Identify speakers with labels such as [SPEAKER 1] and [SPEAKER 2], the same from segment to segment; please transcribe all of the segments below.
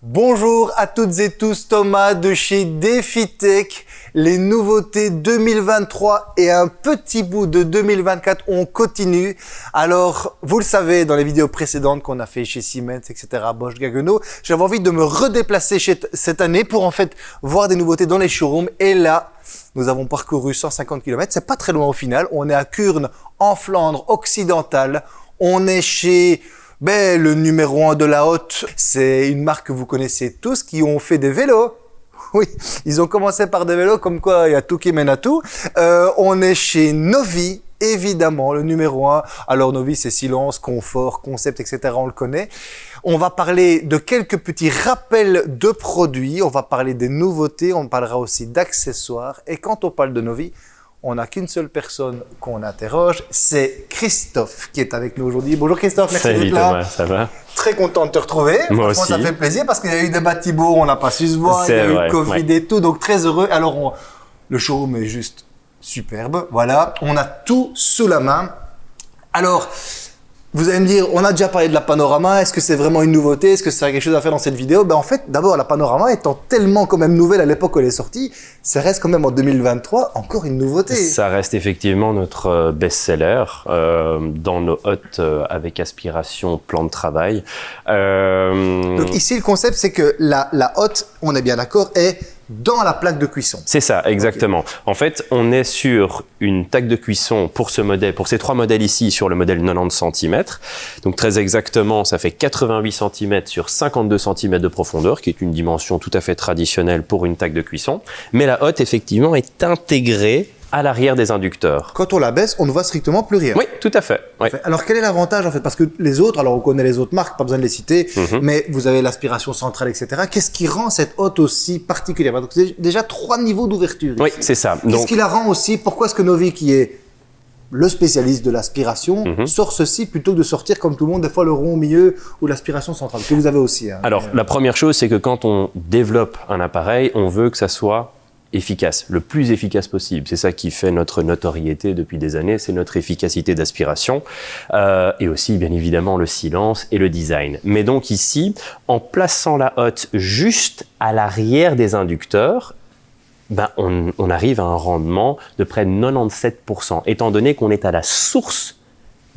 [SPEAKER 1] Bonjour à toutes et tous, Thomas de chez DefiTech. Les nouveautés 2023 et un petit bout de 2024, on continue. Alors, vous le savez, dans les vidéos précédentes qu'on a fait chez Siemens, etc., Bosch, Gaggenau, j'avais envie de me redéplacer cette année pour en fait voir des nouveautés dans les showrooms. Et là, nous avons parcouru 150 km. C'est pas très loin au final. On est à Kurn, en Flandre occidentale. On est chez ben, le numéro un de la haute, c'est une marque que vous connaissez tous qui ont fait des vélos. Oui, ils ont commencé par des vélos, comme quoi il y a tout qui mène à tout. Euh, on est chez Novi, évidemment, le numéro un. Alors Novi, c'est silence, confort, concept, etc. On le connaît. On va parler de quelques petits rappels de produits. On va parler des nouveautés. On parlera aussi d'accessoires. Et quand on parle de Novi, on n'a qu'une seule personne qu'on interroge, c'est Christophe qui est avec nous aujourd'hui. Bonjour Christophe,
[SPEAKER 2] merci d'être là. Thomas, ça va?
[SPEAKER 1] Très content de te retrouver.
[SPEAKER 2] Moi aussi.
[SPEAKER 1] Ça fait plaisir parce qu'il y a eu des bâtiments, on n'a pas su se voir, il y a eu le Covid et tout, donc très heureux. Alors, le showroom est juste superbe, voilà. On a tout sous la main. Alors, vous allez me dire, on a déjà parlé de la panorama, est-ce que c'est vraiment une nouveauté Est-ce que ça a quelque chose à faire dans cette vidéo? Ben En fait, d'abord, la panorama étant tellement quand même nouvelle à l'époque où elle est sortie, ça reste quand même en 2023 encore une nouveauté.
[SPEAKER 2] Ça reste effectivement notre euh, best-seller euh, dans nos hôtes euh, avec aspiration plan de travail.
[SPEAKER 1] Euh... Donc ici, le concept, c'est que la, la hotte, on est bien d'accord, est dans la plaque de cuisson.
[SPEAKER 2] C'est ça, exactement. En fait, on est sur une taque de cuisson pour ce modèle, pour ces trois modèles ici, sur le modèle 90 cm. Donc très exactement, ça fait 88 cm sur 52 cm de profondeur, qui est une dimension tout à fait traditionnelle pour une taque de cuisson. Mais la hotte, effectivement, est intégrée à l'arrière des inducteurs.
[SPEAKER 1] Quand on la baisse, on ne voit strictement plus rien.
[SPEAKER 2] Oui, tout à fait.
[SPEAKER 1] Alors quel est l'avantage en fait? Parce que les autres, alors on connaît les autres marques, pas besoin de les citer, mhm. mais vous avez l'aspiration centrale, etc. Qu'est-ce qui rend cette hotte aussi particulière? Donc c'est déjà trois niveaux d'ouverture.
[SPEAKER 2] Oui, c'est ça.
[SPEAKER 1] Qu'est-ce qui la rend aussi? Pourquoi est-ce que Novi, qui est le spécialiste de l'aspiration mhm. sort ceci plutôt que de sortir comme tout le monde des fois le rond au milieu ou l'aspiration centrale? Que vous avez aussi. Hein.
[SPEAKER 2] Alors la première chose c'est que quand on développe un appareil on veut que ça soit efficace, le plus efficace possible. C'est ça qui fait notre notoriété depuis des années, c'est notre efficacité d'aspiration euh, et aussi bien évidemment le silence et le design. Mais donc ici, en plaçant la hotte juste à l'arrière des inducteurs, ben on, on arrive à un rendement de près de 97%, étant donné qu'on est à la source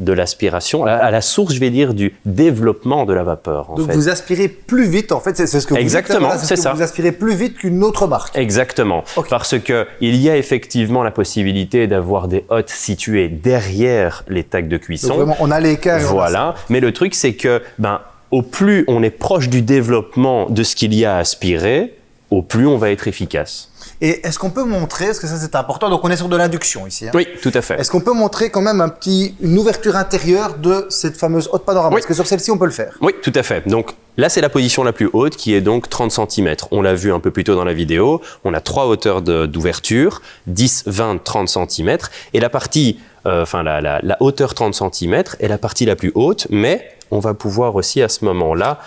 [SPEAKER 2] de l'aspiration, à la source, je vais dire, du développement de la vapeur.
[SPEAKER 1] Donc vous aspirez plus vite, en fait, c'est ce que vous
[SPEAKER 2] Exactement, c'est ça.
[SPEAKER 1] Vous aspirez plus vite qu'une autre marque.
[SPEAKER 2] Exactement, parce que il y a effectivement la possibilité d'avoir des hottes situées derrière les tacs de cuisson. Donc
[SPEAKER 1] vraiment, on a l'écart.
[SPEAKER 2] Voilà, mais le truc c'est que, ben, au plus on est proche du développement de ce qu'il y a à aspirer, au plus on va être efficace.
[SPEAKER 1] Et est-ce qu'on peut montrer, parce que ça c'est important, donc on est sur de l'induction ici. Hein.
[SPEAKER 2] Oui, tout à fait.
[SPEAKER 1] Est-ce qu'on peut montrer quand même un petit, une ouverture intérieure de cette fameuse haute panorama? Est-ce que sur celle-ci on peut le faire
[SPEAKER 2] Oui, tout à fait. Donc là c'est la position la plus haute qui est donc 30 cm. On l'a vu un peu plus tôt dans la vidéo, on a trois hauteurs d'ouverture, 10, 20, 30 cm. Et la partie, euh, enfin la, la, la hauteur 30 cm est la partie la plus haute, mais on va pouvoir aussi à ce moment-là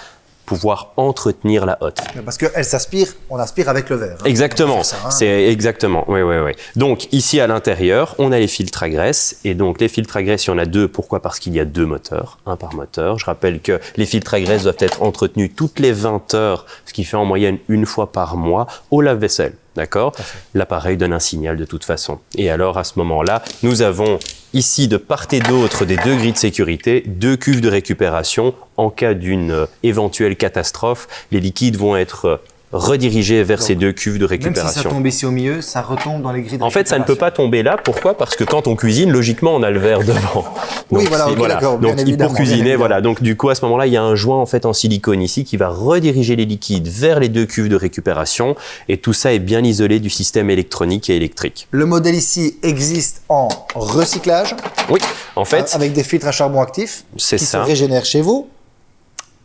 [SPEAKER 2] pouvoir entretenir la hotte.
[SPEAKER 1] Parce qu'elle s'aspire, on aspire avec le verre.
[SPEAKER 2] Hein. Exactement, hein. c'est exactement, oui, oui, oui. Donc ici à l'intérieur, on a les filtres à graisse, et donc les filtres à graisse, il y en a deux. Pourquoi? Parce qu'il y a deux moteurs, un par moteur. Je rappelle que les filtres à graisse doivent être entretenus toutes les 20 heures, ce qui fait en moyenne une fois par mois, au lave-vaisselle. D'accord? L'appareil donne un signal de toute façon. Et alors à ce moment-là, nous avons ici de part et d'autre des deux grilles de sécurité, deux cuves de récupération. En cas d'une euh, éventuelle catastrophe, les liquides vont être euh, redirigé vers ces deux cuves de récupération. Même
[SPEAKER 1] si ça tombe ici au milieu, ça retombe dans les grilles de
[SPEAKER 2] En fait, ça ne peut pas tomber là. Pourquoi? Parce que quand on cuisine, logiquement, on a le verre devant.
[SPEAKER 1] oui, voilà.
[SPEAKER 2] Donc, pour cuisiner, voilà. Donc, du coup, à ce moment-là, il y a un joint en fait en silicone ici qui va rediriger les liquides vers les deux cuves de récupération. Et tout ça est bien isolé du système électronique et électrique.
[SPEAKER 1] Le modèle ici existe en recyclage.
[SPEAKER 2] Oui, en fait.
[SPEAKER 1] Avec des filtres à charbon actif.
[SPEAKER 2] C'est ça.
[SPEAKER 1] Qui se régénèrent chez vous.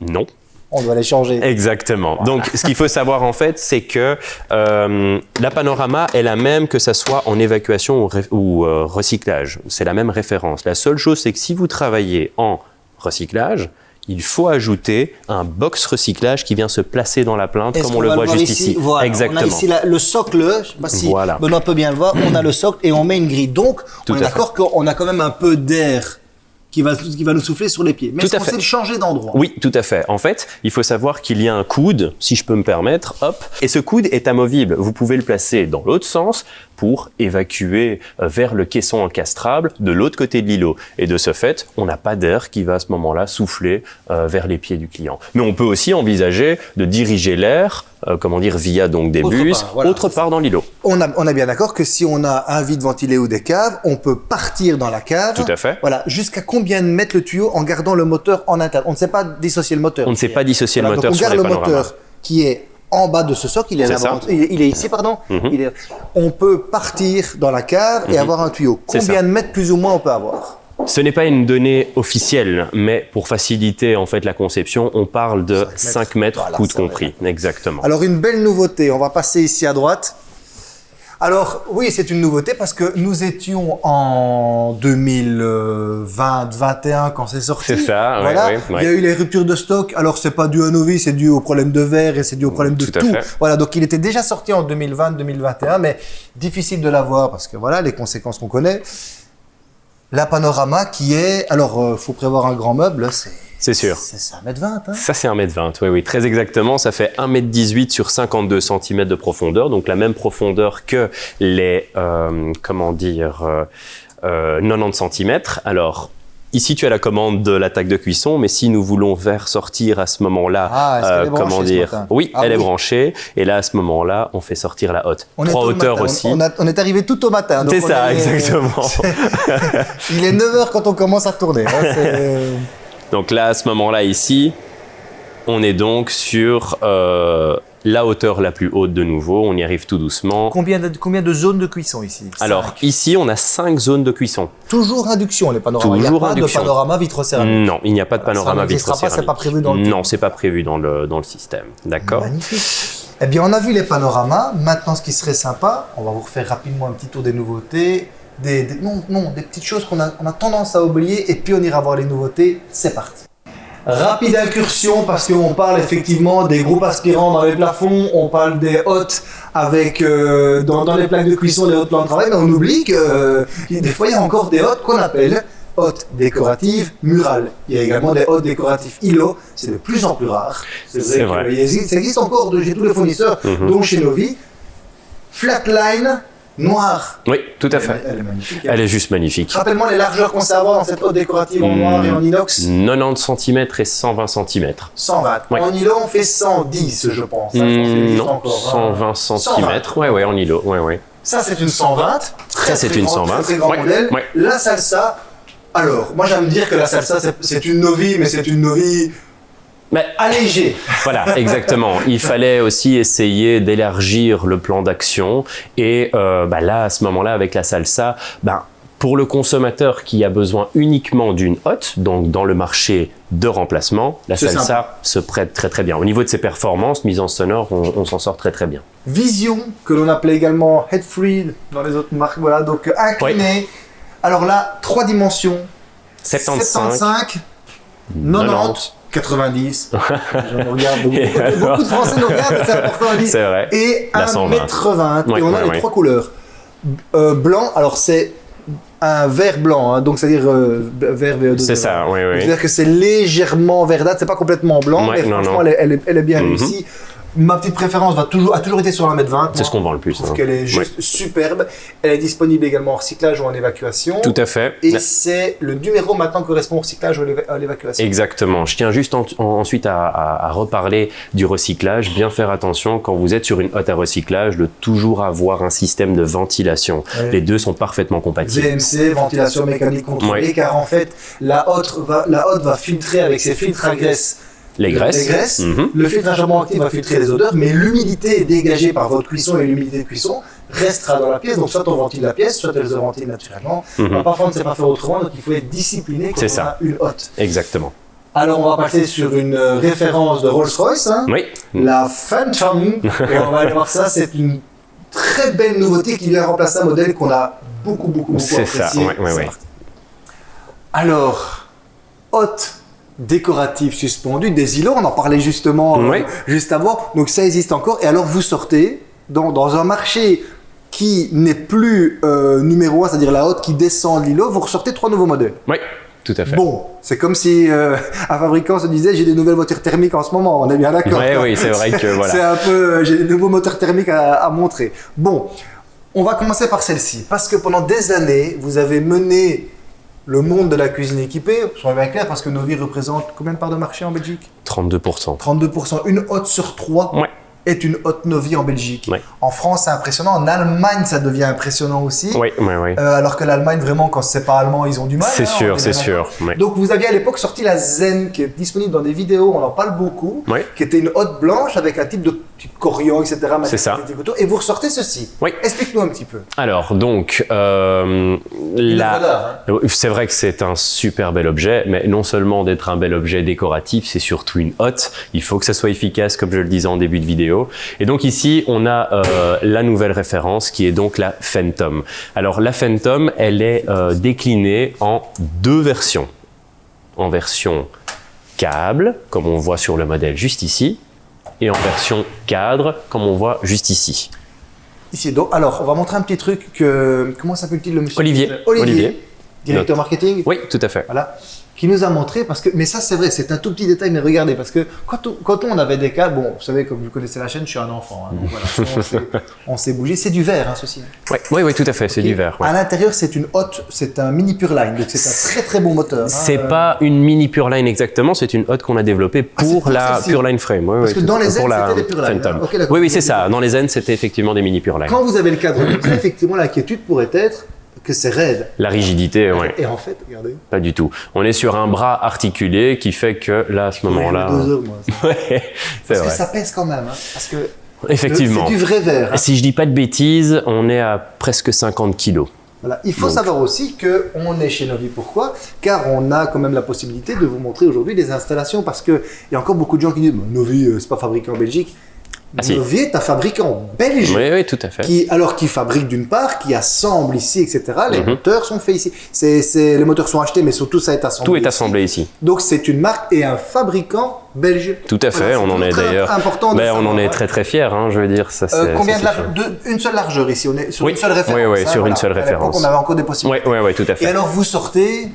[SPEAKER 2] Non
[SPEAKER 1] on doit les changer.
[SPEAKER 2] Exactement. Donc, ce qu'il faut savoir en fait, c'est que euh, la panorama est la même que ça soit en évacuation ou, euh, recyclage. C'est la même référence. La seule chose, c'est que si vous travaillez en recyclage, il faut ajouter un box recyclage qui vient se placer dans la plainte, comme on, le voit juste ici.
[SPEAKER 1] Voilà.
[SPEAKER 2] Exactement.
[SPEAKER 1] On a ici le socle, je sais pas si
[SPEAKER 2] voilà.
[SPEAKER 1] Benoît peut bien le voir, on a le socle et on met une grille. Donc, on est d'accord qu'on a quand même un peu d'air qui va, qui va nous souffler sur les pieds. Mais est-ce qu'on sait le changer d'endroit?
[SPEAKER 2] Oui, tout à fait. En fait, il faut savoir qu'il y a un coude, si je peux me permettre, hop, et ce coude est amovible. Vous pouvez le placer dans l'autre sens pour évacuer euh, vers le caisson encastrable de l'autre côté de l'îlot. Et de ce fait, on n'a pas d'air qui va à ce moment-là souffler euh, vers les pieds du client. Mais on peut aussi envisager de diriger l'air, euh, comment dire, via donc des
[SPEAKER 1] Autre
[SPEAKER 2] bus,
[SPEAKER 1] part, voilà,
[SPEAKER 2] autre part dans l'îlot.
[SPEAKER 1] on, a, on bien d'accord que si on a un vide ventilé ou des caves, on peut partir dans la cave.
[SPEAKER 2] Tout à fait.
[SPEAKER 1] Voilà, jusqu'à combien de mètres le tuyau en gardant le moteur en interne? On ne sait pas dissocier le moteur.
[SPEAKER 2] On ne sait pas dissocier le moteur
[SPEAKER 1] donc on
[SPEAKER 2] sur
[SPEAKER 1] garde
[SPEAKER 2] les
[SPEAKER 1] le moteur qui est en bas de ce socle, il est.
[SPEAKER 2] Mhm.
[SPEAKER 1] il, ici, pardon. Il est- on peut partir dans la cave et avoir un tuyau.
[SPEAKER 2] Mhm.
[SPEAKER 1] Combien de mètres plus ou moins on peut avoir?
[SPEAKER 2] Ce n'est pas une donnée officielle, mais pour faciliter en fait la conception, on parle de 5
[SPEAKER 1] mètres.
[SPEAKER 2] mètres,
[SPEAKER 1] Voilà,
[SPEAKER 2] coude
[SPEAKER 1] ça va.
[SPEAKER 2] compris. Exactement.
[SPEAKER 1] Alors une belle nouveauté, on va passer ici à droite. Alors oui, c'est une nouveauté parce que nous étions en 2020-21 quand c'est sorti.
[SPEAKER 2] C'est ça,
[SPEAKER 1] voilà.
[SPEAKER 2] ouais, ouais.
[SPEAKER 1] Il y a eu les ruptures de stock. Alors c'est pas dû à Novi, c'est dû au problème de verre et c'est dû au problème de
[SPEAKER 2] Tout
[SPEAKER 1] tout. Voilà, donc il était déjà sorti en 2020-2021, mais difficile de l'avoir parce que voilà les conséquences qu'on connaît. La panorama qui est, alors euh, faut prévoir un grand meuble, c'est
[SPEAKER 2] C'est sûr.
[SPEAKER 1] c'est 1m20. Hein.
[SPEAKER 2] Ça, c'est 1m20, oui, oui, très exactement. Ça fait 1m18 sur 52 cm de profondeur, donc la même profondeur que les, euh, comment dire, euh, euh, 90 cm. Alors, ici, tu as la commande de l'attaque de cuisson, mais si nous voulons faire sortir à ce moment-là,
[SPEAKER 1] Ah, branchée
[SPEAKER 2] comment dire, oui,
[SPEAKER 1] Ah
[SPEAKER 2] elle est branchée, et là, à ce moment-là, on fait sortir la.
[SPEAKER 1] On est
[SPEAKER 2] Trois hauteurs
[SPEAKER 1] on-
[SPEAKER 2] aussi.
[SPEAKER 1] On, a- on est arrivé tout au matin.
[SPEAKER 2] C'est ça,
[SPEAKER 1] est-
[SPEAKER 2] exactement.
[SPEAKER 1] Il est 9h quand on commence à tourner. hein,
[SPEAKER 2] Donc là, à ce moment-là, ici, on est donc sur euh, la hauteur la plus haute de nouveau. On y arrive tout doucement.
[SPEAKER 1] combien, de, combien de zones de cuisson ici?
[SPEAKER 2] Alors
[SPEAKER 1] Cinq.
[SPEAKER 2] ici, on a cinq zones de cuisson.
[SPEAKER 1] toujours induction les panoramas. Il
[SPEAKER 2] Toujours
[SPEAKER 1] n'y a pas
[SPEAKER 2] induction.
[SPEAKER 1] de panorama vitrocéramique.
[SPEAKER 2] Non, il n'y a pas de panorama
[SPEAKER 1] Ça n'existera pas,
[SPEAKER 2] vitrocéramique.
[SPEAKER 1] pas prévu dans le
[SPEAKER 2] Non, c'est pas prévu dans le, dans le système. D'accord
[SPEAKER 1] Magnifique. Eh bien, on a vu les panoramas. Maintenant, ce qui serait sympa, on va vous refaire rapidement un petit tour des nouveautés. Des, des- non, non, des petites choses qu'on a, on a tendance à oublier et puis on ira voir les nouveautés. C'est parti. Rapide incursion parce qu'on parle effectivement des groupes aspirants dans les plafonds, on parle des hottes avec euh, dans, dans les plaques de cuisson, les hottes plans de travail, mais on oublie que euh, des fois il y a encore des hottes qu'on appelle hottes décoratives murales. Il y a également des hottes décoratives îlots, c'est de plus en plus rare.
[SPEAKER 2] C'est vrai.
[SPEAKER 1] il existe- ça existe encore de chez tous les fournisseurs,
[SPEAKER 2] Mhm.
[SPEAKER 1] dont chez Novi. Flatline noire.
[SPEAKER 2] Oui, tout à fait.
[SPEAKER 1] Elle, elle est magnifique.
[SPEAKER 2] Elle est juste magnifique.
[SPEAKER 1] Rappelle-moi les largeurs qu'on sait avoir dans cette hotte décorative en noir et en inox.
[SPEAKER 2] 90 cm et 120 cm.
[SPEAKER 1] 120.
[SPEAKER 2] Ouais.
[SPEAKER 1] En îlot, on fait 110, je pense. hein. Existe
[SPEAKER 2] non,
[SPEAKER 1] encore, hein.
[SPEAKER 2] 120 cm.
[SPEAKER 1] 120.
[SPEAKER 2] Ouais, ouais, en îlot. Ouais, ouais.
[SPEAKER 1] Ça, c'est une 120. Très,
[SPEAKER 2] Ça, c'est une
[SPEAKER 1] grand-
[SPEAKER 2] 120.
[SPEAKER 1] Très, très grand
[SPEAKER 2] Ouais,
[SPEAKER 1] modèle.
[SPEAKER 2] ouais.
[SPEAKER 1] La salsa. Alors, moi, j'aime dire que la salsa, c'est- c'est une Novi, mais c'est une Novi
[SPEAKER 2] Mais
[SPEAKER 1] allégée.
[SPEAKER 2] Voilà, exactement. Il fallait aussi essayer d'élargir le plan d'action. Et euh, bah là, à ce moment-là, avec la salsa, ben, pour le consommateur qui a besoin uniquement d'une hotte, donc dans le marché de remplacement, la salsa se prête très très bien. Au niveau de ses performances, mise en sonore, on, on s'en sort très très bien.
[SPEAKER 1] Vision, que l'on appelait également head free dans les autres marques. Voilà, donc euh, incliné. Alors là, trois dimensions.
[SPEAKER 2] 75,
[SPEAKER 1] 75, 90, 90. Je nous regarde, beaucoup,
[SPEAKER 2] alors
[SPEAKER 1] beaucoup de Français nous regardent, c'est important à dire.
[SPEAKER 2] vrai.
[SPEAKER 1] Et
[SPEAKER 2] La 120.
[SPEAKER 1] 1m20.
[SPEAKER 2] Ouais,
[SPEAKER 1] et on a
[SPEAKER 2] ouais,
[SPEAKER 1] les
[SPEAKER 2] ouais.
[SPEAKER 1] trois couleurs. Euh, blanc, alors c'est un vert blanc, hein, donc c'est-à-dire euh, vert VO2.
[SPEAKER 2] C'est ça, oui, oui.
[SPEAKER 1] C'est-à-dire que c'est légèrement verdâtre, c'est pas complètement blanc, mais
[SPEAKER 2] non,
[SPEAKER 1] franchement,
[SPEAKER 2] non.
[SPEAKER 1] Elle, est, elle elle est bien
[SPEAKER 2] Mhm.
[SPEAKER 1] réussie. Ma petite préférence va toujours, a toujours été sur 1m20.
[SPEAKER 2] C'est ce qu'on vend le plus.
[SPEAKER 1] Trouve
[SPEAKER 2] hein.
[SPEAKER 1] qu'elle est juste superbe. Elle est disponible également en recyclage ou en évacuation.
[SPEAKER 2] Tout à fait.
[SPEAKER 1] Et c'est le numéro maintenant correspond au recyclage ou à l'éva- à l'évacuation.
[SPEAKER 2] Exactement. Je tiens juste en- en- ensuite à, à- à reparler du recyclage. Bien faire attention quand vous êtes sur une hotte à recyclage de toujours avoir un système de ventilation.
[SPEAKER 1] Ouais.
[SPEAKER 2] Les deux sont parfaitement compatibles.
[SPEAKER 1] VMC, ventilation mécanique contrôlée, car en fait, la hotte va, la hotte va filtrer avec ses filtres à graisse
[SPEAKER 2] Les graisses.
[SPEAKER 1] les graisses.
[SPEAKER 2] Mhm.
[SPEAKER 1] Le filtre à charbon actif va filtrer les odeurs, mais l'humidité dégagée par votre cuisson et l'humidité de cuisson restera dans la pièce. Donc soit on ventile la pièce, soit elle se ventile naturellement.
[SPEAKER 2] Mhm.
[SPEAKER 1] Alors, parfois on ne sait pas faire autrement, donc il faut être discipliné quand
[SPEAKER 2] C'est
[SPEAKER 1] on
[SPEAKER 2] ça.
[SPEAKER 1] a une hotte.
[SPEAKER 2] Exactement.
[SPEAKER 1] Alors on va passer sur une euh, référence de Rolls-Royce, hein,
[SPEAKER 2] Oui.
[SPEAKER 1] la Phantom. et on va aller voir ça, c'est une très belle nouveauté qui vient remplacer un modèle qu'on a beaucoup, beaucoup, beaucoup
[SPEAKER 2] C'est ça,
[SPEAKER 1] apprécié.
[SPEAKER 2] ouais, ouais,
[SPEAKER 1] C'est
[SPEAKER 2] ouais.
[SPEAKER 1] parti. Alors, hotte décorative suspendue, des îlots, on en parlait justement euh,
[SPEAKER 2] Oui.
[SPEAKER 1] juste avant, donc ça existe encore. Et alors vous sortez dans, dans un marché qui n'est plus euh, numéro 1, c'est-à-dire la hotte qui descend de l'îlot, vous ressortez trois nouveaux modèles.
[SPEAKER 2] Oui. tout à fait.
[SPEAKER 1] Bon, c'est comme si euh, un fabricant se disait j'ai des nouvelles voitures thermiques en ce moment, on est bien d'accord.
[SPEAKER 2] Ouais,
[SPEAKER 1] quoi.
[SPEAKER 2] oui, c'est vrai que voilà.
[SPEAKER 1] C'est un peu, j'ai des nouveaux moteurs thermiques à, à montrer. Bon, on va commencer par celle-ci, parce que pendant des années, vous avez mené le monde de la cuisine équipée, soyons bien clair, parce que Novi représente combien de parts de marché en Belgique
[SPEAKER 2] 32%.
[SPEAKER 1] 32%. Une hotte sur trois
[SPEAKER 2] Ouais.
[SPEAKER 1] est une hotte Novi en Belgique.
[SPEAKER 2] Ouais.
[SPEAKER 1] En France, c'est impressionnant. En Allemagne, ça devient impressionnant aussi.
[SPEAKER 2] Oui, oui, oui.
[SPEAKER 1] Euh, alors que l'Allemagne, vraiment, quand c'est pas allemand, ils ont du mal.
[SPEAKER 2] C'est
[SPEAKER 1] hein,
[SPEAKER 2] sûr,
[SPEAKER 1] est
[SPEAKER 2] c'est sûr. ouais.
[SPEAKER 1] Donc, vous aviez à l'époque sorti la Zen, qui est disponible dans des vidéos, on en parle beaucoup, qui était une hotte blanche avec un type de petit corian, etc.
[SPEAKER 2] C'est ça.
[SPEAKER 1] Et vous ressortez ceci.
[SPEAKER 2] Oui.
[SPEAKER 1] Explique-nous un petit peu.
[SPEAKER 2] Alors, donc, euh, la-
[SPEAKER 1] hein.
[SPEAKER 2] c'est vrai que c'est un super bel objet, mais non seulement d'être un bel objet décoratif, c'est surtout une hotte. Il faut que ça soit efficace, comme je le disais en début de vidéo. Et donc ici, on a euh, la nouvelle référence qui est donc la Phantom. Alors, la Phantom, elle est euh, déclinée en deux versions. En version câble, comme on voit sur le modèle juste ici, et en version cadre, comme on voit juste ici.
[SPEAKER 1] Ici, donc, alors, on va montrer un petit truc que. Comment s'appelle-t-il le monsieur
[SPEAKER 2] Olivier.
[SPEAKER 1] Olivier,
[SPEAKER 2] Olivier.
[SPEAKER 1] directeur marketing.
[SPEAKER 2] Oui, tout à fait.
[SPEAKER 1] Voilà. Qui nous a montré, parce que, mais ça c'est vrai, c'est un tout petit détail, mais regardez, parce que quand on, quand on avait des cas, bon, vous savez, comme vous connaissez la chaîne, je suis un enfant, hein, donc voilà, on s'est- bougé, c'est du verre, hein, ceci.
[SPEAKER 2] Oui, oui, oui, tout à fait, c'est du verre. ouais.
[SPEAKER 1] À l'intérieur, c'est une hotte, c'est un mini Pureline, donc c'est un très très bon moteur. hein,
[SPEAKER 2] C'est
[SPEAKER 1] euh,
[SPEAKER 2] pas une mini Pureline exactement, c'est une hotte qu'on a développée
[SPEAKER 1] Ah,
[SPEAKER 2] pour la
[SPEAKER 1] celle-ci.
[SPEAKER 2] Pureline Frame.
[SPEAKER 1] Parce que dans les Zen, c'était des Pureline,
[SPEAKER 2] Phantom.
[SPEAKER 1] hein. Ok, d'accord.
[SPEAKER 2] oui, oui, c'est ça. Dans les Zen, c'était effectivement des mini Pureline.
[SPEAKER 1] Quand vous avez le cadre effectivement, l'inquiétude pourrait être que c'est raide.
[SPEAKER 2] La rigidité, oui,
[SPEAKER 1] Et en fait, regardez.
[SPEAKER 2] pas du tout. On est sur un bras articulé qui fait que là, à ce moment-là,
[SPEAKER 1] Deux heures, moi. ça.
[SPEAKER 2] ouais, c'est
[SPEAKER 1] Parce que ça pèse quand même, hein, parce que
[SPEAKER 2] Effectivement.
[SPEAKER 1] c'est du vrai verre. hein.
[SPEAKER 2] Si je dis pas de bêtises, on est à presque 50 kilos.
[SPEAKER 1] Voilà. Il faut
[SPEAKER 2] Donc.
[SPEAKER 1] savoir aussi que on est chez Novi. Pourquoi? Car on a quand même la possibilité de vous montrer aujourd'hui des installations parce que il y a encore beaucoup de gens qui disent Bah, Novi, euh, c'est pas fabriqué en Belgique.
[SPEAKER 2] Ah, si.
[SPEAKER 1] Novi est un fabricant belge.
[SPEAKER 2] Oui, oui, tout à fait.
[SPEAKER 1] Qui, alors qui fabrique d'une part, qui assemble ici, etc. Les
[SPEAKER 2] Mhm.
[SPEAKER 1] moteurs sont faits ici. C'est, les moteurs sont achetés, mais surtout ça est assemblé.
[SPEAKER 2] Tout est assemblé ici.
[SPEAKER 1] Donc c'est une marque et un fabricant belge.
[SPEAKER 2] Tout à fait,
[SPEAKER 1] Voilà,
[SPEAKER 2] on en est d'ailleurs.
[SPEAKER 1] important. de
[SPEAKER 2] Ben, on en est très très fiers, hein, je veux dire. Ça,
[SPEAKER 1] Euh,
[SPEAKER 2] c'est-
[SPEAKER 1] combien
[SPEAKER 2] ça,
[SPEAKER 1] de,
[SPEAKER 2] c'est
[SPEAKER 1] large-
[SPEAKER 2] sûr.
[SPEAKER 1] de- une seule largeur ici On est sur
[SPEAKER 2] Oui.
[SPEAKER 1] une seule référence.
[SPEAKER 2] Oui, oui,
[SPEAKER 1] hein,
[SPEAKER 2] sur une seule référence.
[SPEAKER 1] On avait encore des possibilités.
[SPEAKER 2] Oui, oui, oui, tout à
[SPEAKER 1] Et
[SPEAKER 2] fait.
[SPEAKER 1] alors vous sortez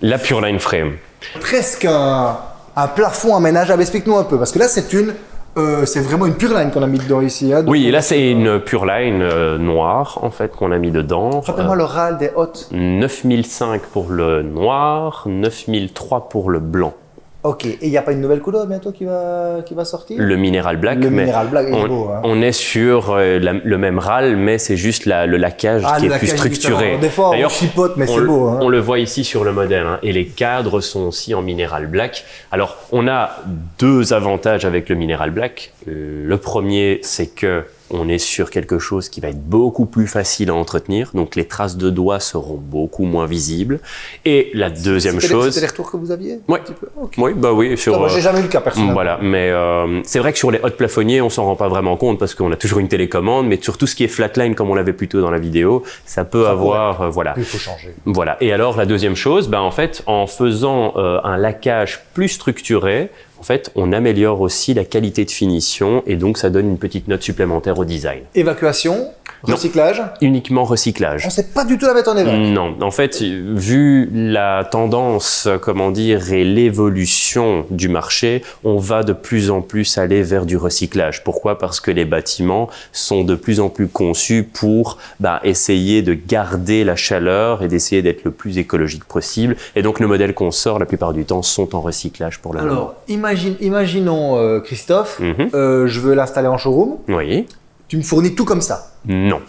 [SPEAKER 2] La Pureline Frame.
[SPEAKER 1] presque un, un plafond aménageable. Explique-nous un peu, parce que là c'est une, euh, c'est vraiment une pure line qu'on a mis dedans ici. hein.
[SPEAKER 2] Oui, là
[SPEAKER 1] est
[SPEAKER 2] c'est
[SPEAKER 1] euh,
[SPEAKER 2] une pure line euh, noire en fait qu'on a mis dedans.
[SPEAKER 1] Rappelle-moi le râle des.
[SPEAKER 2] Euh, 9005 pour le noir, 9003 pour le blanc.
[SPEAKER 1] Ok, et il n'y a pas une nouvelle couleur bientôt qui va, qui va sortir?
[SPEAKER 2] Le minéral black,
[SPEAKER 1] Le
[SPEAKER 2] mais
[SPEAKER 1] minéral black est
[SPEAKER 2] on,
[SPEAKER 1] beau. Hein.
[SPEAKER 2] on est sur euh, la- le même râle, mais c'est juste la- le laquage
[SPEAKER 1] Ah,
[SPEAKER 2] qui
[SPEAKER 1] le
[SPEAKER 2] est plus structuré.
[SPEAKER 1] Des fois on chipote, mais
[SPEAKER 2] on,
[SPEAKER 1] c'est
[SPEAKER 2] le-
[SPEAKER 1] beau. Hein.
[SPEAKER 2] on le voit ici sur le modèle, hein, et les cadres sont aussi en minéral black. Alors, on a deux avantages avec le minéral black. Euh, Le premier, c'est que on est sur quelque chose qui va être beaucoup plus facile à entretenir, donc les traces de doigts seront beaucoup moins visibles. Et la deuxième chose,
[SPEAKER 1] C'était les retours que vous aviez Ok.
[SPEAKER 2] oui, bah oui, sur.
[SPEAKER 1] Moi,
[SPEAKER 2] euh,
[SPEAKER 1] j'ai jamais eu le cas personnellement.
[SPEAKER 2] voilà, mais euh, c'est vrai que sur les hautes plafonniers, on s'en rend pas vraiment compte parce qu'on a toujours une télécommande, mais sur tout ce qui est flatline, comme on l'avait plutôt dans la vidéo, ça peut
[SPEAKER 1] Ça
[SPEAKER 2] avoir, euh, voilà.
[SPEAKER 1] Il faut changer.
[SPEAKER 2] Voilà. Et alors la deuxième chose, ben en fait, en faisant euh, un laquage plus structuré, en fait, on améliore aussi la qualité de finition et donc ça donne une petite note supplémentaire au design.
[SPEAKER 1] Évacuation. Recyclage.
[SPEAKER 2] Uniquement recyclage.
[SPEAKER 1] On ne sait pas du tout la mettre en évac.
[SPEAKER 2] Non, en fait, vu la tendance, comment dire, et l'évolution du marché, on va de plus en plus aller vers du recyclage. Pourquoi? Parce que les bâtiments sont de plus en plus conçus pour bah, essayer de garder la chaleur et d'essayer d'être le plus écologique possible. Et donc, nos modèles qu'on sort, la plupart du temps, sont en recyclage pour le moment.
[SPEAKER 1] Alors, imagine, imaginons euh, Christophe,
[SPEAKER 2] Mhm.
[SPEAKER 1] euh, je veux l'installer en showroom.
[SPEAKER 2] Oui.
[SPEAKER 1] Tu me fournis tout comme ça.
[SPEAKER 2] Non.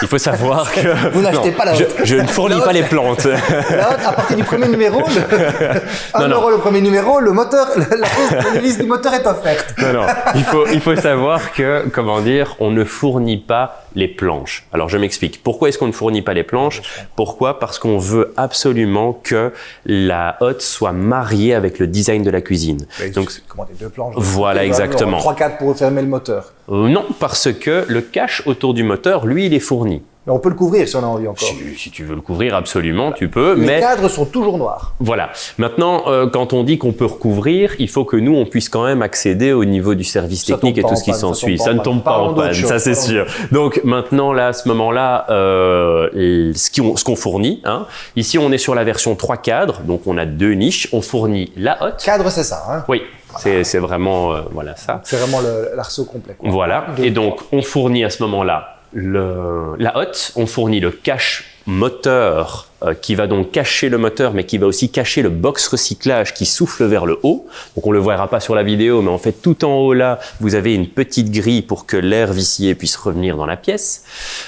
[SPEAKER 2] Il faut savoir que...
[SPEAKER 1] Vous n'achetez pas la haute.
[SPEAKER 2] je ne fournis
[SPEAKER 1] La
[SPEAKER 2] pas
[SPEAKER 1] haute.
[SPEAKER 2] les plantes.
[SPEAKER 1] Là, à partir du premier numéro, le... un
[SPEAKER 2] Non,
[SPEAKER 1] le premier numéro, le moteur, la, la- la liste du moteur est offerte.
[SPEAKER 2] Non, non. Il faut, il faut savoir que, comment dire, on ne fournit pas les planches. Alors, je m'explique. Pourquoi est-ce qu'on ne fournit pas les planches? Pourquoi? Parce qu'on veut absolument que la hotte soit mariée avec le design de la cuisine. Donc,
[SPEAKER 1] commander deux planches.
[SPEAKER 2] Voilà, exactement.
[SPEAKER 1] 3-4 pour fermer le moteur.
[SPEAKER 2] Euh, non, parce que le cache autour du moteur, lui, il est fourni.
[SPEAKER 1] Mais on peut le couvrir si on a envie encore.
[SPEAKER 2] Si, si tu veux le couvrir, absolument, tu peux.
[SPEAKER 1] Les
[SPEAKER 2] mais
[SPEAKER 1] cadres sont toujours noirs.
[SPEAKER 2] voilà. Maintenant, euh, quand on dit qu'on peut recouvrir, il faut que nous, on puisse quand même accéder au niveau du service
[SPEAKER 1] Ça
[SPEAKER 2] technique et tout ce qui
[SPEAKER 1] ça
[SPEAKER 2] s'ensuit. Ça
[SPEAKER 1] en
[SPEAKER 2] ne tombe pas en panne, ça c'est sûr. Donc maintenant, là, à ce moment-là, euh, ce qu'on fournit, hein, ici on est sur la version 3 cadres, donc on a deux niches. On fournit la hotte.
[SPEAKER 1] Cadre, c'est ça. Hein.
[SPEAKER 2] Oui, c'est c'est vraiment euh, voilà ça.
[SPEAKER 1] C'est vraiment l'arceau complet. quoi.
[SPEAKER 2] Voilà. Et donc, on fournit à ce moment-là la hotte, on fournit le cache moteur euh, qui va donc cacher le moteur, mais qui va aussi cacher le box recyclage qui souffle vers le haut. Donc, on le verra pas sur la vidéo, mais en fait, tout en haut là, vous avez une petite grille pour que l'air vicié puisse revenir dans la pièce.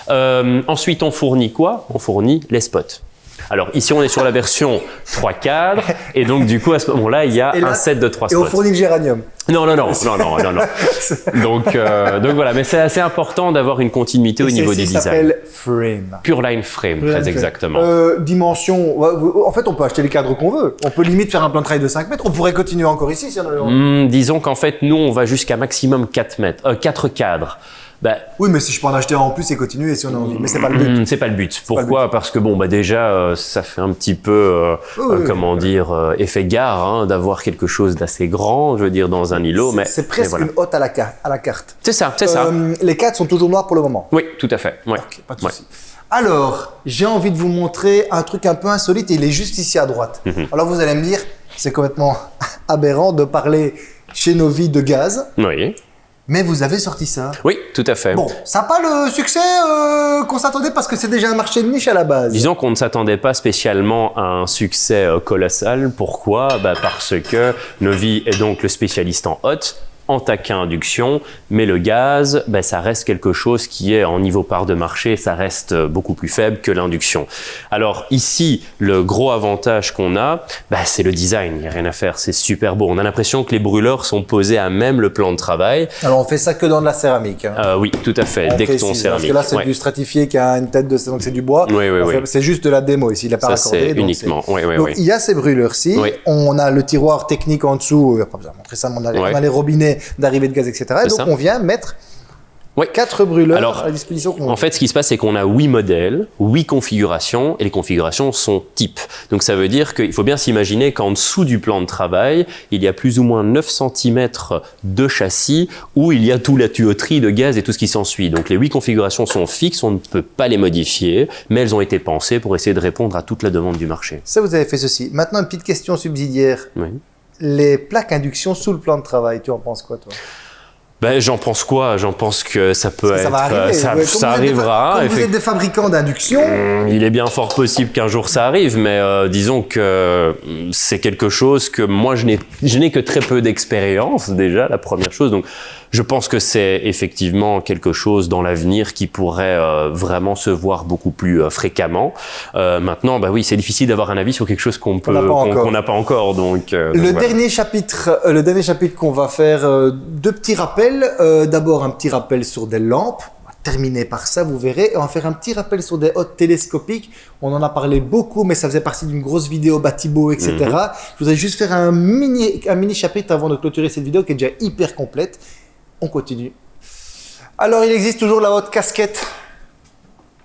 [SPEAKER 2] Euh, ensuite, on fournit quoi? On fournit les spots. Alors ici, on est sur la version 3 cadres, et donc du coup, à ce moment-là, il y a
[SPEAKER 1] là-
[SPEAKER 2] un set de 3
[SPEAKER 1] Et on
[SPEAKER 2] spots.
[SPEAKER 1] fournit le géranium.
[SPEAKER 2] Non, non, non, non, non, non, non. Donc, euh, donc voilà, mais c'est assez important d'avoir une continuité au niveau des designs.
[SPEAKER 1] s'appelle Frame.
[SPEAKER 2] Pure line frame, très exactement.
[SPEAKER 1] Euh, dimension. En fait, on peut acheter les cadres qu'on veut. On peut limite faire un plan de travail de 5 mètres. On pourrait continuer encore ici si on.
[SPEAKER 2] Hmm, disons qu'en fait, nous, on va jusqu'à maximum 4 mètres, euh, 4 cadres. Ben,
[SPEAKER 1] Oui, mais si je peux en acheter un en plus et continuer si on a envie. Mais c'est pas le but.
[SPEAKER 2] hmm, c'est pas le but. Pourquoi Parce que bon, bah déjà, euh, ça fait un petit peu, euh,
[SPEAKER 1] Oui,
[SPEAKER 2] euh,
[SPEAKER 1] oui.
[SPEAKER 2] comment dire, effet gare hein, d'avoir quelque chose d'assez grand, je veux dire, dans un îlot. Mais
[SPEAKER 1] C'est
[SPEAKER 2] mais
[SPEAKER 1] presque
[SPEAKER 2] voilà.
[SPEAKER 1] une hotte à la, carte. à la carte.
[SPEAKER 2] C'est ça, c'est ça.
[SPEAKER 1] Les cadres sont toujours noirs pour le moment.
[SPEAKER 2] Oui, tout à fait. Ouais.
[SPEAKER 1] Pas de
[SPEAKER 2] Ouais.
[SPEAKER 1] Alors, j'ai envie de vous montrer un truc un peu insolite et il est juste ici à droite.
[SPEAKER 2] Mhm.
[SPEAKER 1] Alors vous allez me dire, c'est complètement aberrant de parler chez nos vies de gaz,
[SPEAKER 2] Oui.
[SPEAKER 1] Mais vous avez sorti ça.
[SPEAKER 2] Oui, tout à fait.
[SPEAKER 1] Bon, ça n'a pas le succès euh, qu'on s'attendait parce que c'est déjà un marché de niche à la base.
[SPEAKER 2] Disons qu'on ne s'attendait pas spécialement à un succès euh, colossal. Pourquoi? Bah Parce que Novi est donc le spécialiste en hot, en taquin induction, mais le gaz, bah, ça reste quelque chose qui est en niveau part de marché, ça reste euh, beaucoup plus faible que l'induction. Alors ici, le gros avantage qu'on a, bah, c'est le design, il n'y a rien à faire, c'est super beau. On a l'impression que les brûleurs sont posés à même le plan de travail.
[SPEAKER 1] Alors on fait ça que dans de la céramique. hein.
[SPEAKER 2] Euh, oui, tout à fait,
[SPEAKER 1] On
[SPEAKER 2] dès que ton
[SPEAKER 1] précise, Parce
[SPEAKER 2] céramique.
[SPEAKER 1] que là, c'est
[SPEAKER 2] ouais.
[SPEAKER 1] du stratifié qui a une tête de... Donc c'est du bois.
[SPEAKER 2] Oui, oui, oui.
[SPEAKER 1] C'est juste de la démo ici, il n'a pas
[SPEAKER 2] Ça,
[SPEAKER 1] raccordé. donc
[SPEAKER 2] uniquement. Oui, oui,
[SPEAKER 1] Donc
[SPEAKER 2] oui.
[SPEAKER 1] il y a ces brûleurs-ci, on a le tiroir technique en dessous, euh, pas besoin de montrer ça, mais on a,
[SPEAKER 2] Ouais.
[SPEAKER 1] on a les robinets d'arrivée de gaz, etc. Et donc
[SPEAKER 2] ça.
[SPEAKER 1] on vient mettre
[SPEAKER 2] Oui.
[SPEAKER 1] quatre brûleurs
[SPEAKER 2] Alors,
[SPEAKER 1] à disposition.
[SPEAKER 2] En fait, ce qui se passe, c'est qu'on a huit modèles, huit configurations, et les configurations sont types. Donc, ça veut dire qu'il faut bien s'imaginer qu'en dessous du plan de travail, il y a plus ou moins 9 cm de châssis où il y a tout la tuyauterie de gaz et tout ce qui s'ensuit. Donc, les huit configurations sont fixes, on ne peut pas les modifier, mais elles ont été pensées pour essayer de répondre à toute la demande du marché.
[SPEAKER 1] Ça, vous avez fait ceci. Maintenant, une petite question subsidiaire.
[SPEAKER 2] Oui.
[SPEAKER 1] Les plaques induction sous le plan de travail, tu en penses quoi, toi?
[SPEAKER 2] Ben, j'en pense quoi? J'en pense que ça peut
[SPEAKER 1] que
[SPEAKER 2] être,
[SPEAKER 1] ça va arriver.
[SPEAKER 2] ça,
[SPEAKER 1] Ouais,
[SPEAKER 2] arrivera.
[SPEAKER 1] Vous êtes des fabricants d'induction,
[SPEAKER 2] Hum, Il est bien fort possible qu'un jour ça arrive, mais euh, disons que hum, c'est quelque chose que moi je n'ai je n'ai que très peu d'expérience déjà, la première chose. Donc je pense que c'est effectivement quelque chose dans l'avenir qui pourrait euh, vraiment se voir beaucoup plus euh, fréquemment. Euh, maintenant, bah oui, c'est difficile d'avoir un avis sur quelque chose qu'on peut
[SPEAKER 1] n'a pas
[SPEAKER 2] qu'on n'a pas encore. Donc, euh, donc
[SPEAKER 1] Le
[SPEAKER 2] voilà.
[SPEAKER 1] dernier chapitre, le dernier chapitre qu'on va faire, euh, deux petits rappels. Euh, D'abord un petit rappel sur des lampes. On va terminer par ça, vous verrez. Et on va faire un petit rappel sur des hottes télescopiques. On en a parlé beaucoup, mais ça faisait partie d'une grosse vidéo Batibo, etc.
[SPEAKER 2] Mhm.
[SPEAKER 1] Je voudrais juste faire un mini, un mini chapitre avant de clôturer cette vidéo qui est déjà hyper complète. On continue. Alors, il existe toujours la haute casquette.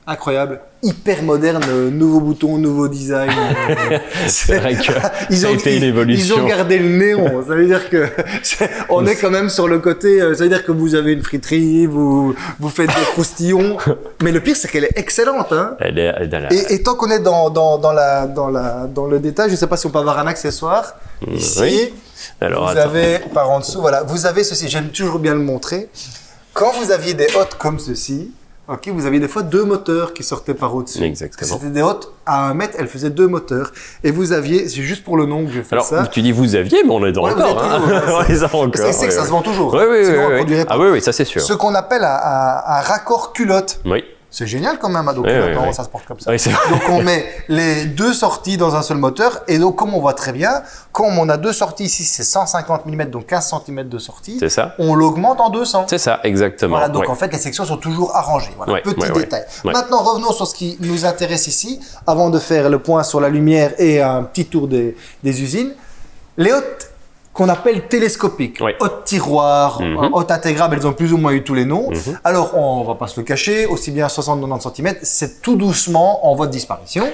[SPEAKER 1] Incroyable. Hyper moderne, euh, nouveau bouton, nouveau design. euh,
[SPEAKER 2] C'est vrai que
[SPEAKER 1] ils
[SPEAKER 2] ça a
[SPEAKER 1] ont,
[SPEAKER 2] été une évolution.
[SPEAKER 1] Ils ont gardé le néon. Ça veut dire que c'est- on est quand même sur le côté. euh, Ça veut dire que vous avez une friterie, vous vous faites des croustillons. Mais le pire, c'est qu'elle est excellente. Hein.
[SPEAKER 2] Elle est, elle a-
[SPEAKER 1] Et, et tant qu'on est dans, dans, dans, la, dans, la, dans le détail, je ne sais pas si on peut avoir un accessoire. Ici,
[SPEAKER 2] oui. Alors,
[SPEAKER 1] vous
[SPEAKER 2] attends.
[SPEAKER 1] avez par en dessous, voilà, vous avez ceci. J'aime toujours bien le montrer. Quand vous aviez des hottes comme ceci, ok, vous aviez des fois deux moteurs qui sortaient par au-dessus.
[SPEAKER 2] Exactement.
[SPEAKER 1] C'était des hottes à un mètre, elles faisaient deux moteurs. Et vous aviez, c'est juste pour le nom que je fais
[SPEAKER 2] Alors,
[SPEAKER 1] ça.
[SPEAKER 2] tu dis vous aviez, mais on les a
[SPEAKER 1] Ouais,
[SPEAKER 2] encore. hein.
[SPEAKER 1] toujours,
[SPEAKER 2] on les a encore.
[SPEAKER 1] C'est c'est que ça
[SPEAKER 2] ouais.
[SPEAKER 1] se vend toujours.
[SPEAKER 2] Oui, oui, oui. Ah oui, oui, ça c'est sûr.
[SPEAKER 1] Ce qu'on appelle un, un- un raccord culotte.
[SPEAKER 2] Oui,
[SPEAKER 1] C'est génial quand même, donc
[SPEAKER 2] Oui, oui,
[SPEAKER 1] maintenant
[SPEAKER 2] oui.
[SPEAKER 1] ça se porte comme ça. Donc on met les deux sorties dans un seul moteur et donc comme on voit très bien, comme on a deux sorties ici, c'est 150 mm, donc 15 cm de sortie,
[SPEAKER 2] C'est ça.
[SPEAKER 1] on l'augmente en 200.
[SPEAKER 2] C'est ça, exactement.
[SPEAKER 1] Voilà, donc en fait les sections sont toujours arrangées. Voilà, petit détail. Maintenant revenons sur ce qui nous intéresse ici, avant de faire le point sur la lumière et un petit tour des, des usines. Les hautes qu'on appelle télescopiques.
[SPEAKER 2] Oui.
[SPEAKER 1] Haute tiroir,
[SPEAKER 2] Mhm.
[SPEAKER 1] euh, haute intégrable, elles ont plus ou moins eu tous les noms. Alors, on va pas se le cacher, aussi bien 60-90 cm, c'est tout doucement en voie de disparition.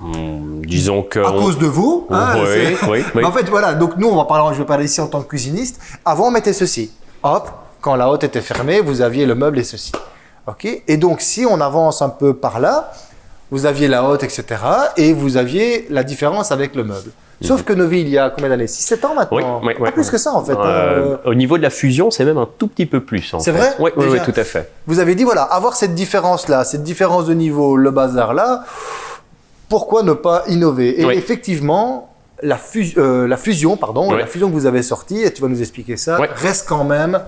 [SPEAKER 2] Hmm, disons que...
[SPEAKER 1] À
[SPEAKER 2] on-
[SPEAKER 1] cause de vous. hein,
[SPEAKER 2] Oui, oui, oui.
[SPEAKER 1] Mais en fait, voilà. Donc, nous, on va parler, je vais parler ici en tant que cuisiniste. Avant, on mettait ceci. Hop, quand la hotte était fermée, vous aviez le meuble et ceci. OK? Et donc, si on avance un peu par là, vous aviez la hotte, etc. Et vous aviez la différence avec le meuble. Sauf que Novi, il y a combien d'années? 6-7 ans maintenant?
[SPEAKER 2] Oui, oui, oui.
[SPEAKER 1] Pas plus que ça, en fait. hein,
[SPEAKER 2] Euh,
[SPEAKER 1] euh,
[SPEAKER 2] au niveau de la fusion, c'est même un tout petit peu plus.
[SPEAKER 1] C'est vrai?
[SPEAKER 2] Oui, oui, tout à fait.
[SPEAKER 1] Vous avez dit, voilà, avoir cette différence-là, cette différence de niveau, le bazar-là, pourquoi ne pas innover? Et effectivement, la, euh, la fusion, pardon, la fusion que vous avez sortie, et tu vas nous expliquer ça, reste quand même...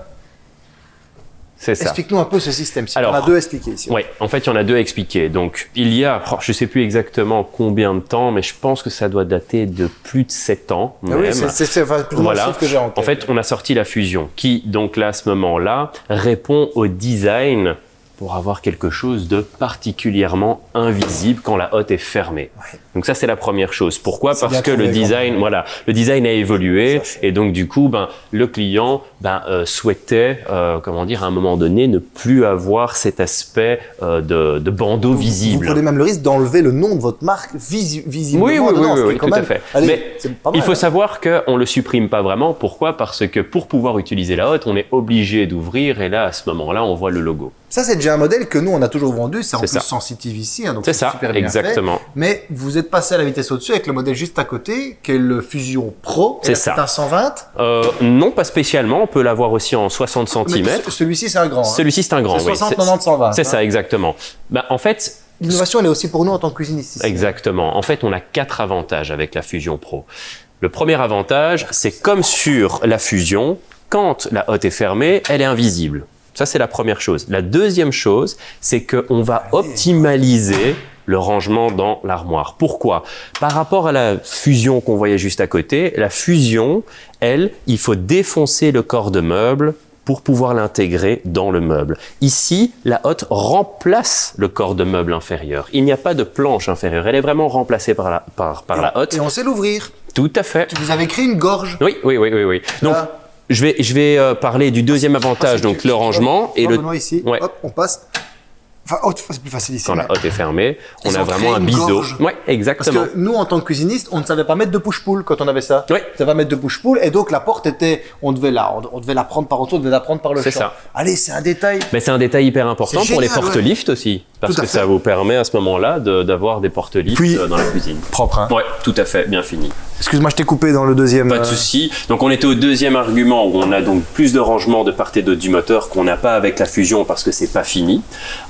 [SPEAKER 1] Explique-nous un peu ce système-ci.
[SPEAKER 2] Alors,
[SPEAKER 1] On a deux à expliquer ici.
[SPEAKER 2] Oui, en fait, il y en a deux à expliquer. Donc, il y a, oh, je ne sais plus exactement combien de temps, mais je pense que ça doit dater de plus de 7 ans.
[SPEAKER 1] Ah oui, c'est enfin, plus
[SPEAKER 2] Voilà.
[SPEAKER 1] que j'ai en tête.
[SPEAKER 2] En fait, on a sorti la fusion qui, donc là, à ce moment-là, répond au design pour avoir quelque chose de particulièrement invisible quand la hotte est fermée.
[SPEAKER 1] Ouais.
[SPEAKER 2] Donc ça, c'est la première chose. Pourquoi Parce que le design, voilà, le design a évolué et donc du coup, ben, le client ben, euh, souhaitait, euh, comment dire, à un moment donné, ne plus avoir cet aspect euh, de, de bandeau
[SPEAKER 1] Vous
[SPEAKER 2] visible.
[SPEAKER 1] prenez même le risque d'enlever le nom de votre marque visi- visiblement
[SPEAKER 2] Oui, oui, oui,
[SPEAKER 1] dedans,
[SPEAKER 2] oui, oui, tout à fait.
[SPEAKER 1] Allez,
[SPEAKER 2] Mais
[SPEAKER 1] mal,
[SPEAKER 2] Il faut
[SPEAKER 1] hein.
[SPEAKER 2] savoir qu'on le supprime pas vraiment. Pourquoi Parce que pour pouvoir utiliser la hotte, on est obligé d'ouvrir et là, à ce moment-là, on voit le logo.
[SPEAKER 1] Ça, c'est déjà un modèle que nous, on a toujours vendu. C'est en plus
[SPEAKER 2] ça.
[SPEAKER 1] sensitive ici. hein, donc
[SPEAKER 2] C'est ça,
[SPEAKER 1] super bien fait.
[SPEAKER 2] exactement.
[SPEAKER 1] Mais vous êtes passé à la vitesse au-dessus avec le modèle juste à côté, qui est le Fusion Pro.
[SPEAKER 2] C'est ça.
[SPEAKER 1] C'est un 120.
[SPEAKER 2] Euh, non, pas spécialement. On peut l'avoir aussi en 60
[SPEAKER 1] Mais
[SPEAKER 2] cm.
[SPEAKER 1] ce- celui-ci, c'est un grand. hein.
[SPEAKER 2] Celui-ci, c'est un grand.
[SPEAKER 1] C'est
[SPEAKER 2] oui.
[SPEAKER 1] 60,
[SPEAKER 2] C'est-
[SPEAKER 1] 90, 120.
[SPEAKER 2] C'est
[SPEAKER 1] hein.
[SPEAKER 2] ça, exactement. Bah, en fait,
[SPEAKER 1] L'innovation, elle est aussi pour nous en tant que cuisiniste. ici.
[SPEAKER 2] Exactement. En fait, on a quatre avantages avec la Fusion Pro. Le premier avantage, c'est comme sur la Fusion, quand la hotte est fermée, elle est invisible. Ça, c'est la première chose. La deuxième chose, c'est qu'on va optimaliser le rangement dans l'armoire. Pourquoi? Par rapport à la fusion qu'on voyait juste à côté, la fusion, elle, il faut défoncer le corps de meuble pour pouvoir l'intégrer dans le meuble. Ici, la hotte remplace le corps de meuble inférieur. Il n'y a pas de planche inférieure. Elle est vraiment remplacée par la, par, par la hotte.
[SPEAKER 1] Et on sait l'ouvrir.
[SPEAKER 2] Tout à fait.
[SPEAKER 1] Vous avez créé une gorge.
[SPEAKER 2] Oui, oui, oui, oui, oui. Donc, je vais, je vais euh, parler du deuxième avantage, donc le rangement et le,
[SPEAKER 1] ici.
[SPEAKER 2] Ouais.
[SPEAKER 1] Hop, on passe. Enfin, c'est plus facile ici.
[SPEAKER 2] quand la hotte est fermée, on
[SPEAKER 1] Ils
[SPEAKER 2] a vraiment un biseau. Ouais,
[SPEAKER 1] Parce
[SPEAKER 2] exactement.
[SPEAKER 1] que nous, en tant que cuisiniste, on ne savait pas mettre de push-pull quand on avait ça.
[SPEAKER 2] Oui.
[SPEAKER 1] On ne savait pas mettre de push-pull. Et donc, la porte était, on devait la, on, on devait la prendre par en dessous, on devait la prendre par le
[SPEAKER 2] C'est
[SPEAKER 1] champ.
[SPEAKER 2] ça.
[SPEAKER 1] Allez, c'est un détail.
[SPEAKER 2] Mais c'est un détail hyper important
[SPEAKER 1] C'est
[SPEAKER 2] pour les
[SPEAKER 1] ouais.
[SPEAKER 2] porte-lifts aussi, parce que
[SPEAKER 1] fait.
[SPEAKER 2] ça vous permet à ce moment-là de- d'avoir des porte-lifts
[SPEAKER 1] Puis-
[SPEAKER 2] dans la cuisine.
[SPEAKER 1] Propre, hein.
[SPEAKER 2] Ouais, tout à fait, bien fini.
[SPEAKER 1] Excuse-moi, je t'ai coupé dans le deuxième.
[SPEAKER 2] Pas de
[SPEAKER 1] euh,
[SPEAKER 2] souci. Donc on était au deuxième argument où on a donc plus de rangement de part et d'autre du moteur qu'on n'a pas avec la fusion parce que c'est pas fini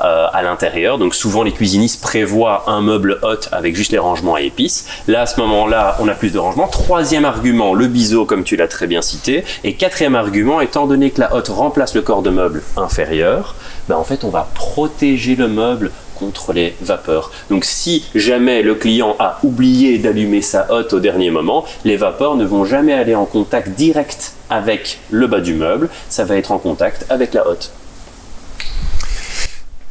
[SPEAKER 2] euh, à l'intérieur. Donc souvent les cuisinistes prévoient un meuble hot avec juste les rangements à épices. Là à ce moment-là on a plus de rangement. Troisième argument, le biseau comme tu l'as très bien cité. Et quatrième argument, étant donné que la hotte remplace le corps de meuble inférieur, ben en fait on va protéger le meuble contre les vapeurs. Donc si jamais le client a oublié d'allumer sa hotte au dernier moment, les vapeurs ne vont jamais aller en contact direct avec le bas du meuble, ça va être en contact avec la hotte.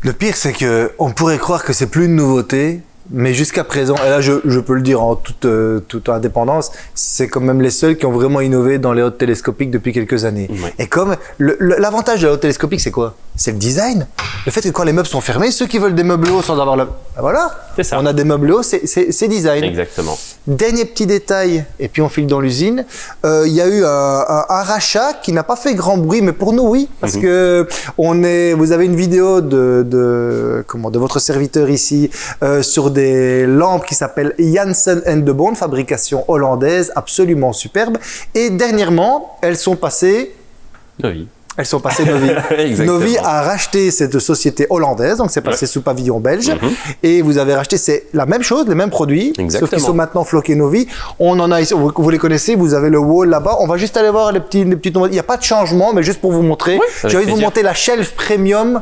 [SPEAKER 1] Le pire, c'est que on pourrait croire que c'est plus une nouveauté, mais jusqu'à présent, et là je, je peux le dire en toute, euh, toute indépendance, c'est quand même les seuls qui ont vraiment innové dans les hautes télescopiques depuis quelques années. Et comme l'avantage de la haute télescopique, c'est quoi? C'est le design. Le fait que quand les meubles sont fermés, ceux qui veulent des meubles hauts sans avoir le... Ben voilà,
[SPEAKER 2] C'est ça.
[SPEAKER 1] on a des meubles hauts, c'est- design.
[SPEAKER 2] Exactement.
[SPEAKER 1] Dernier petit détail, et puis on file dans l'usine. Euh, Il y a eu un, un- un rachat qui n'a pas fait grand bruit, mais pour nous, oui, parce que on est. Vous avez une vidéo de, de comment de votre serviteur ici euh, sur des lampes qui s'appellent Janssen de Bond, fabrication hollandaise, absolument superbe. Et dernièrement, elles sont passées.
[SPEAKER 2] Oui.
[SPEAKER 1] Elles sont passées Novi. Novi a racheté cette société hollandaise, donc c'est passé
[SPEAKER 2] Ouais.
[SPEAKER 1] sous pavillon belge.
[SPEAKER 2] Mhm.
[SPEAKER 1] Et vous avez racheté, c'est la même chose, les mêmes produits, sauf
[SPEAKER 2] Exactement.
[SPEAKER 1] qu'ils sont maintenant floqués Novi. On en a ici, vous, vous les connaissez, vous avez le wall là-bas. On va juste aller voir les petits, les petits. Il n'y a pas de changement, mais juste pour vous montrer.
[SPEAKER 2] avec
[SPEAKER 1] J'ai envie de vous montrer la shelf premium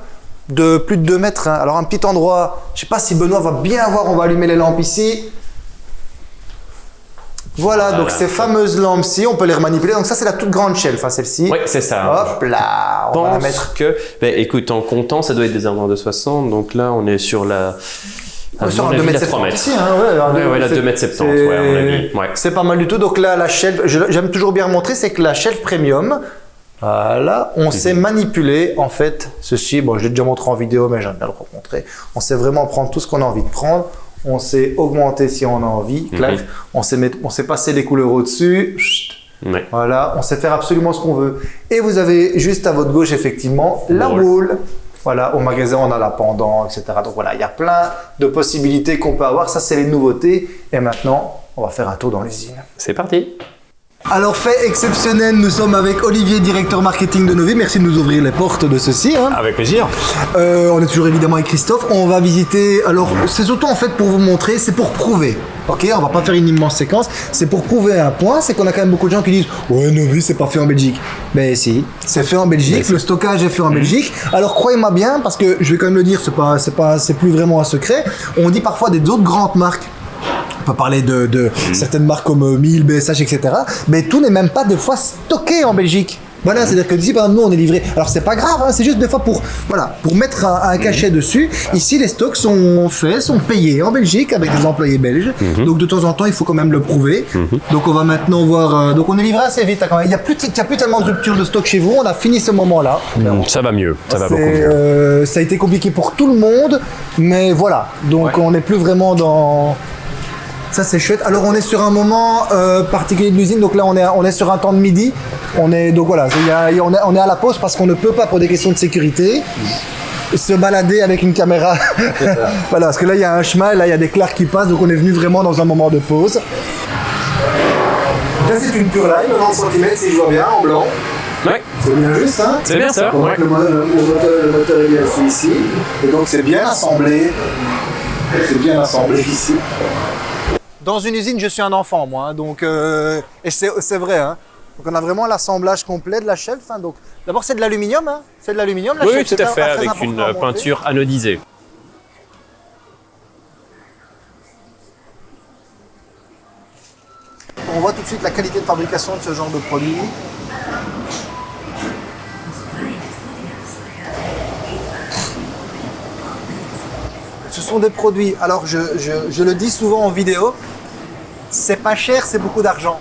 [SPEAKER 1] de plus de 2 mètres. hein. Alors un petit endroit, je sais pas si Benoît va bien voir, on va allumer les lampes ici. Voilà,
[SPEAKER 2] Voilà.
[SPEAKER 1] donc ces fameuses lampes-ci, on peut les remanipuler. Donc ça, c'est la toute grande shelf, hein, celle-ci.
[SPEAKER 2] Oui, c'est ça.
[SPEAKER 1] Hop là, on va la mettre.
[SPEAKER 2] que, ben, écoute, en comptant, ça doit être des armoires de 60. Donc là, on est sur la À
[SPEAKER 1] sur un
[SPEAKER 2] avis,
[SPEAKER 1] 2
[SPEAKER 2] il a
[SPEAKER 1] mètres
[SPEAKER 2] 3 mètres.
[SPEAKER 1] ici, hein, ouais,
[SPEAKER 2] la
[SPEAKER 1] c'est-
[SPEAKER 2] 2 mètres 70, ouais.
[SPEAKER 1] C'est pas mal du tout. Donc là, la shelf, j'aime toujours bien montrer, c'est que la shelf premium, voilà, on sait manipuler en fait ceci. Bon, je l'ai déjà montré en vidéo, mais j'aime bien le remontrer. On sait vraiment prendre tout ce qu'on a envie de prendre. On sait augmenter si on a envie, clac.
[SPEAKER 2] Mhm.
[SPEAKER 1] On sait mettre, on sait passer les couleurs au-dessus.
[SPEAKER 2] Ouais.
[SPEAKER 1] Voilà, on sait faire absolument ce qu'on veut. Et vous avez juste à votre gauche, effectivement, la
[SPEAKER 2] boule.
[SPEAKER 1] Voilà, au magasin, on a la pendant, etc. Donc voilà, il y a plein de possibilités qu'on peut avoir. Ça, c'est les nouveautés. Et maintenant, on va faire un tour dans l'usine.
[SPEAKER 2] C'est parti.
[SPEAKER 1] Alors, fait exceptionnel, nous sommes avec Olivier, directeur marketing de Novi. Merci de nous ouvrir les portes de ceci. hein.
[SPEAKER 3] Avec plaisir.
[SPEAKER 1] Euh, on est toujours évidemment avec Christophe. On va visiter. Alors, c'est surtout en fait pour vous montrer, c'est pour prouver. Ok, on va pas faire une immense séquence. C'est pour prouver un point, c'est qu'on a quand même beaucoup de gens qui disent Ouais, Novi, c'est pas fait en Belgique. Mais si, c'est fait en Belgique. Le stockage est fait en Belgique. Alors, croyez-moi bien, parce que je vais quand même le dire, c'est pas, c'est pas, c'est plus vraiment un secret. On dit parfois des autres grandes marques. On peut parler de, de certaines marques comme euh, 1000, BSH, etc. Mais tout n'est même pas des fois stocké en Belgique. Voilà, c'est-à-dire que ici, par exemple, nous, on est livré. Alors, c'est pas grave, hein, c'est juste des fois pour, voilà, pour mettre un, un cachet dessus. Ici, les stocks sont faits, sont payés en Belgique avec des employés belges. Donc, de temps en temps, il faut quand même le prouver. Donc, on va maintenant voir. euh, donc, on est livré assez vite. hein, quand même. Il n'y a, plus- il y a plus tellement de rupture de stock chez vous. On a fini ce moment-là.
[SPEAKER 2] Mm, Ça va mieux. Ça va beaucoup mieux.
[SPEAKER 1] euh, ça a été compliqué pour tout le monde, mais voilà. Donc on n'est plus vraiment dans. Ça c'est chouette. Alors on est sur un moment euh, particulier de l'usine. Donc là on est on est sur un temps de midi. On est donc voilà. il y a- il y a- on, est, on est à la pause parce qu'on ne peut pas pour des questions de sécurité se balader avec une caméra. voilà parce que là il y a un chemin, là il y a des clairs qui passent. Donc on est venu vraiment dans un moment de pause. Là c'est une pure line, 90 cm si je vois bien en blanc.
[SPEAKER 2] Ouais.
[SPEAKER 1] C'est bien juste, hein
[SPEAKER 2] C'est bien ça. Ouais.
[SPEAKER 1] le, mo- le moteur, le moteur est bien ici. Et donc c'est bien assemblé. C'est bien assemblé ici. Dans une usine, je suis un enfant, moi. hein, donc, euh, et c'est vrai. Hein. Donc on a vraiment l'assemblage complet de la shelf. hein, donc, D'abord, c'est de l'aluminium. Hein. C'est de l'aluminium, la
[SPEAKER 2] Oui,
[SPEAKER 1] shelf.
[SPEAKER 2] tout à fait, avec une
[SPEAKER 1] à
[SPEAKER 2] peinture anodisée.
[SPEAKER 1] On voit tout de suite la qualité de fabrication de ce genre de produit. Sont des produits, alors je, je- je le dis souvent en vidéo, c'est pas cher, c'est beaucoup d'argent.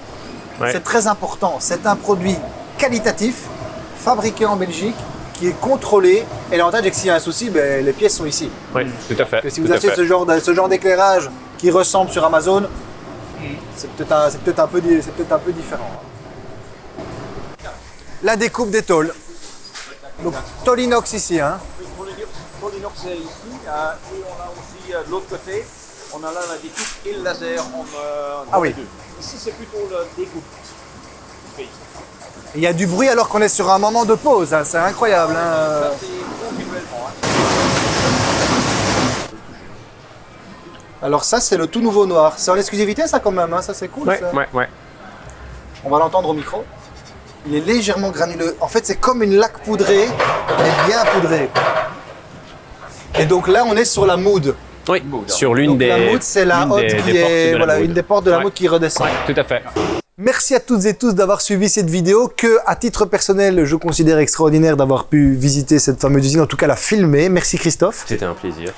[SPEAKER 2] Ouais.
[SPEAKER 1] C'est très important. C'est un produit qualitatif, fabriqué en Belgique, qui est contrôlé. Et l'avantage est que s'il y a un souci, ben, les pièces sont ici.
[SPEAKER 2] Oui, tout à fait.
[SPEAKER 1] Que si vous achetez ce genre, de- ce genre d'éclairage qui ressemble sur Amazon, c'est peut-être un, peu un différent. La découpe des tôles. Donc, tôle inox ici. Hein.
[SPEAKER 3] Ici. et on a de l'autre côté, on a là la découpe et le laser en, euh,
[SPEAKER 1] Ah oui.
[SPEAKER 3] deux. Ici, c'est plutôt la découpe.
[SPEAKER 1] Il y a du bruit alors qu'on est sur un moment de pause. hein. C'est incroyable. hein.
[SPEAKER 3] Ça, hein.
[SPEAKER 1] Alors ça, c'est le tout nouveau noir. C'est en exclusivité ça quand même. hein. Ça, c'est cool.
[SPEAKER 2] Ouais,
[SPEAKER 1] ça.
[SPEAKER 2] ouais, ouais.
[SPEAKER 1] On va l'entendre au micro. Il est légèrement granuleux. En fait, c'est comme une laque poudrée, mais bien poudrée. Et donc là, on est sur la mood.
[SPEAKER 2] Oui, sur l'une des.
[SPEAKER 1] la mood, c'est la
[SPEAKER 2] l'une
[SPEAKER 1] hotte
[SPEAKER 2] des-
[SPEAKER 1] qui
[SPEAKER 2] des portes
[SPEAKER 1] est
[SPEAKER 2] de la
[SPEAKER 1] voilà, une des portes de la
[SPEAKER 2] Ouais.
[SPEAKER 1] qui redescend.
[SPEAKER 2] Ouais, tout à fait.
[SPEAKER 1] Merci à toutes et tous d'avoir suivi cette vidéo que, à titre personnel, je considère extraordinaire d'avoir pu visiter cette fameuse usine, en tout cas la filmer. Merci Christophe.
[SPEAKER 2] C'était un plaisir.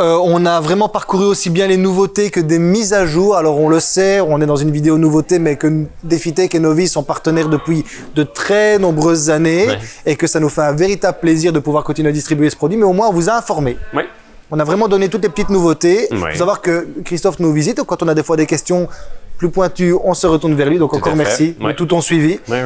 [SPEAKER 1] Euh, on a vraiment parcouru aussi bien les nouveautés que des mises à jour. Alors on le sait, on est dans une vidéo nouveauté, mais que Defitech et Novi sont partenaires depuis de très nombreuses années
[SPEAKER 2] Ouais.
[SPEAKER 1] et que ça nous fait un véritable plaisir de pouvoir continuer à distribuer ce produit. Mais au moins, on vous a informé.
[SPEAKER 2] Ouais.
[SPEAKER 1] On a vraiment donné toutes les petites nouveautés. Il
[SPEAKER 2] Ouais.
[SPEAKER 1] faut savoir que Christophe nous visite. Quand on a des fois des questions plus pointues, on se retourne vers lui. Donc encore merci de tout ton suivi.
[SPEAKER 2] Ouais.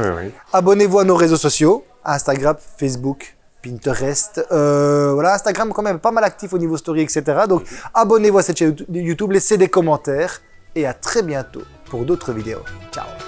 [SPEAKER 1] Abonnez-vous à nos réseaux sociaux, Instagram, Facebook, Pinterest. Euh, voilà, Instagram quand même pas mal actif au niveau story, etc. Donc abonnez-vous à cette chaîne YouTube, laissez des commentaires et à très bientôt pour d'autres vidéos. Ciao